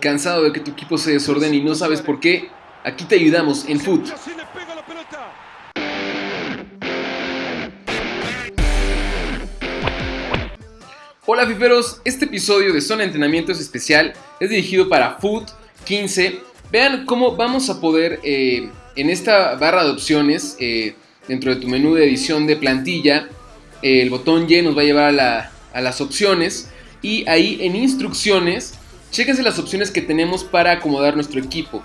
¿Cansado de que tu equipo se desordene y no sabes por qué? Aquí te ayudamos en Foot. Hola fiferos, este episodio de Zona de Entrenamiento es especial, es dirigido para Foot 15. Vean cómo vamos a poder eh, en esta barra de opciones, eh, dentro de tu menú de edición de plantilla, el botón Y nos va a llevar a, las opciones y ahí en instrucciones, chéquense las opciones que tenemos para acomodar nuestro equipo.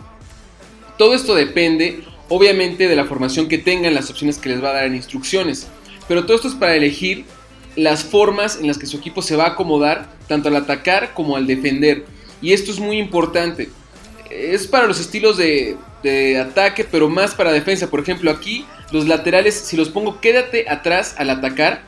Todo esto depende obviamente de la formación que tengan, las opciones que les va a dar en instrucciones, pero todo esto es para elegir las formas en las que su equipo se va a acomodar tanto al atacar como al defender. Y esto es muy importante. Es para los estilos de, de ataque, pero más para defensa. Por ejemplo, aquí los laterales, si los pongo quédate atrás al atacar,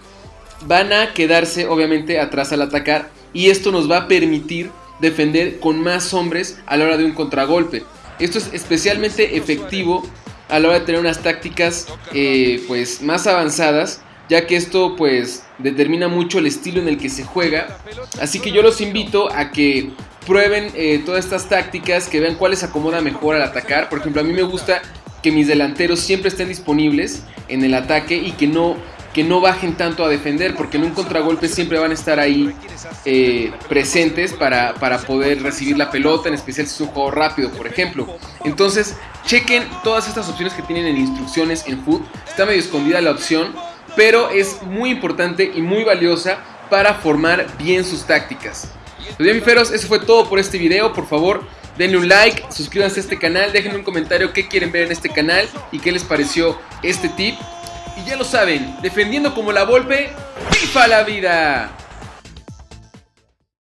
van a quedarse obviamente atrás al atacar. Y esto nos va a permitir defender con más hombres a la hora de un contragolpe. Esto es especialmente efectivo a la hora de tener unas tácticas eh, pues más avanzadas ya que esto pues determina mucho el estilo en el que se juega. Así que yo los invito a que prueben eh, todas estas tácticas, que vean cuál les acomoda mejor al atacar. Por ejemplo, a mí me gusta que mis delanteros siempre estén disponibles en el ataque y que no, que no bajen tanto a defender, porque en un contragolpe siempre van a estar ahí eh, presentes para, para poder recibir la pelota, en especial si es un juego rápido, por ejemplo. Entonces, chequen todas estas opciones que tienen en instrucciones en Foot. Está medio escondida la opción, pero es muy importante y muy valiosa para formar bien sus tácticas. Los bien, eso fue todo por este video. Por favor, denle un like, suscríbanse a este canal, déjenme un comentario qué quieren ver en este canal y qué les pareció este tip. Y ya lo saben, defendiendo como la Volpe, ¡viva la vida!